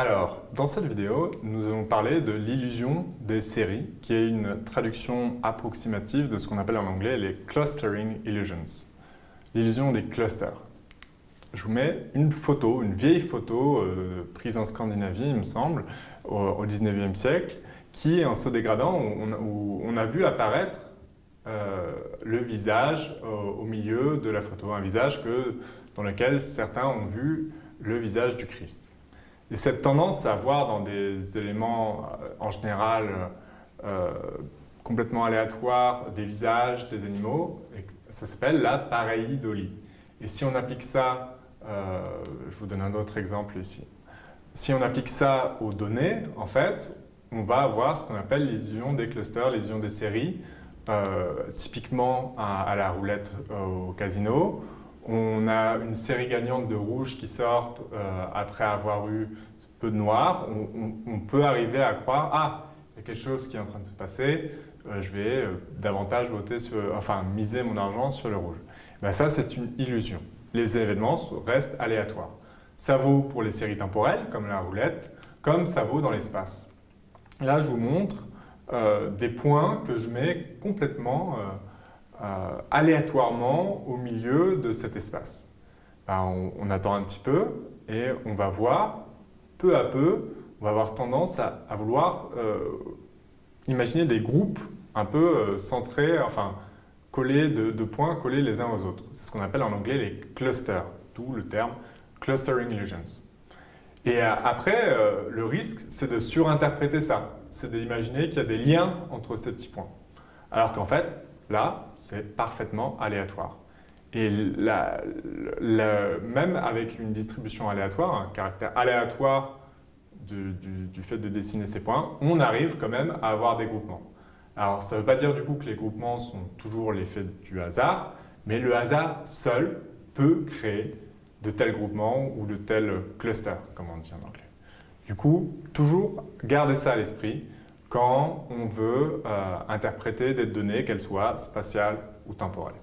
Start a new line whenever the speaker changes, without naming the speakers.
Alors, dans cette vidéo, nous allons parler de l'illusion des séries, qui est une traduction approximative de ce qu'on appelle en anglais les clustering illusions, l'illusion des clusters. Je vous mets une photo, une vieille photo euh, prise en Scandinavie, il me semble, au, 19e siècle, qui, en se dégradant, on, a vu apparaître euh, le visage au, milieu de la photo, un visage que, dans lequel certains ont vu le visage du Christ. Et cette tendance à voir dans des éléments euh, en général euh, complètement aléatoires des visages des animaux, ça s'appelle la pareidolie. Et si on applique ça, euh, je vous donne un autre exemple ici, si on applique ça aux données, en fait, on va avoir ce qu'on appelle l'illusion des clusters, l'illusion des séries, typiquement à, la roulette au casino, on a une série gagnante de rouges qui sortent euh, après avoir eu peu de noirs. On, peut arriver à croire « Ah, il y a quelque chose qui est en train de se passer, euh, je vais euh, davantage voter enfin, miser mon argent sur le rouge. Ben ça, c'est une illusion. Les événements restent aléatoires. Ça vaut pour les séries temporelles, comme la roulette, comme ça vaut dans l'espace. Là, je vous montre des points que je mets complètement euh, aléatoirement au milieu de cet espace. Ben, on, attend un petit peu et on va voir, peu à peu, on va avoir tendance à, vouloir euh, imaginer des groupes un peu euh, centrés, enfin collés de, points collés les uns aux autres. C'est ce qu'on appelle en anglais les clusters, d'où le terme clustering illusions. Et après, le risque, c'est de surinterpréter ça. C'est d'imaginer qu'il y a des liens entre ces petits points. Alors qu'en fait, Là, c'est parfaitement aléatoire. Et même avec une distribution aléatoire, un caractère aléatoire du, fait de dessiner ces points, on arrive quand même à avoir des groupements. Alors, ça ne veut pas dire du coup que les groupements sont toujours l'effet du hasard, mais le hasard seul peut créer de tels groupements ou de tels clusters, comme on dit en anglais. Du coup, toujours garder ça à l'esprit quand on veut euh, interpréter des données, qu'elles soient spatiales ou temporelles.